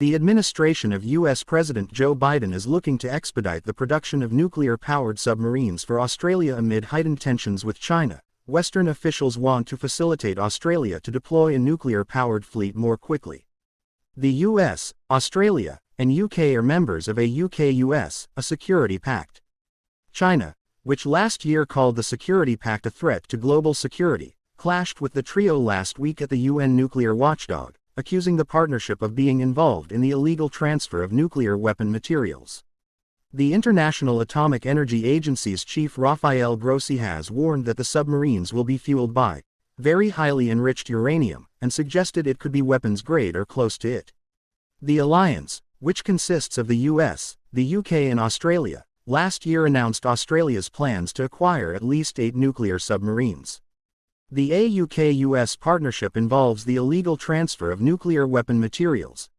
The administration of U.S. President Joe Biden is looking to expedite the production of nuclear-powered submarines for Australia amid heightened tensions with China. Western officials want to facilitate Australia to deploy a nuclear-powered fleet more quickly. The US, Australia, and UK are members of AUKUS, a security pact. China, which last year called the Security Pact a threat to global security, clashed with the trio last week at the UN nuclear watchdog, accusing the partnership of being involved in the illegal transfer of nuclear weapon materials. The International Atomic Energy Agency's chief Rafael Grossi has warned that the submarines will be fueled by very highly enriched uranium and suggested it could be weapons grade or close to it. The alliance, which consists of the US, the UK and Australia, last year announced Australia's plans to acquire at least eight nuclear submarines. The AUKUS partnership involves the illegal transfer of nuclear weapon materials,